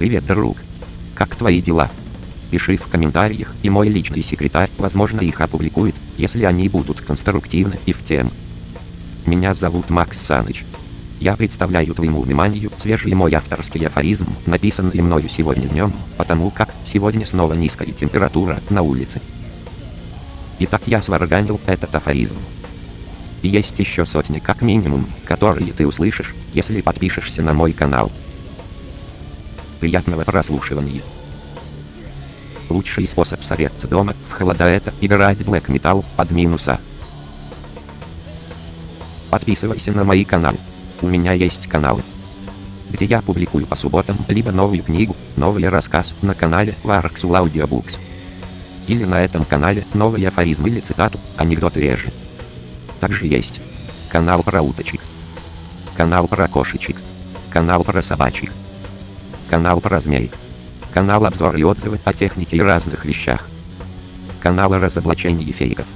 Привет, друг. Как твои дела? Пиши в комментариях, и мой личный секретарь, возможно, их опубликует, если они будут конструктивны и в тему. Меня зовут Макс Саныч. Я представляю твоему вниманию свежий мой авторский афоризм, написанный мною сегодня днем, потому как сегодня снова низкая температура на улице. Итак, я сварганил этот афоризм. Есть еще сотни как минимум, которые ты услышишь, если подпишешься на мой канал. Приятного прослушивания. Лучший способ согреться дома в холода это играть Black Metal под минуса. Подписывайся на мои каналы. У меня есть каналы, где я публикую по субботам либо новую книгу, новый рассказ на канале Varxul Audiobooks. Или на этом канале новый афоризм или цитату, анекдоты реже. Также есть канал про уточек, канал про кошечек, канал про собачек, канал про змей, канал обзор и отзывы о технике и разных вещах, канал о разоблачении фейков,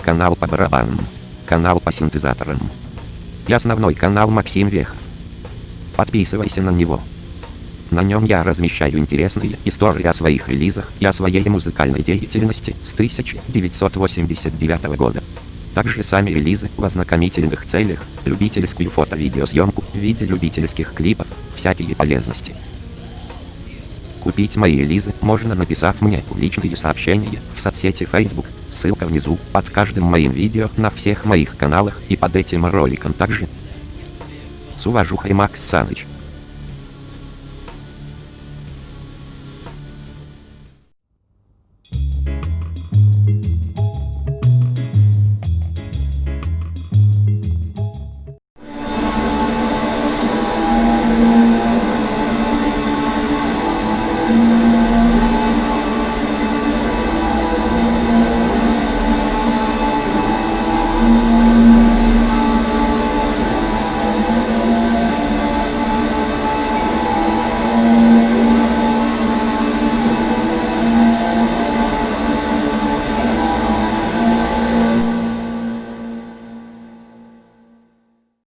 канал по барабанам, канал по синтезаторам и основной канал Максим Вех. Подписывайся на него. На нем я размещаю интересные истории о своих релизах и о своей музыкальной деятельности с 1989 года. Также сами релизы в ознакомительных целях, любительскую фото-видеосъемку в виде любительских клипов, всякие полезности. Купить мои релизы можно написав мне личные сообщения в соцсети Facebook, ссылка внизу, под каждым моим видео на всех моих каналах и под этим роликом также. С уважухой Макс Саныч.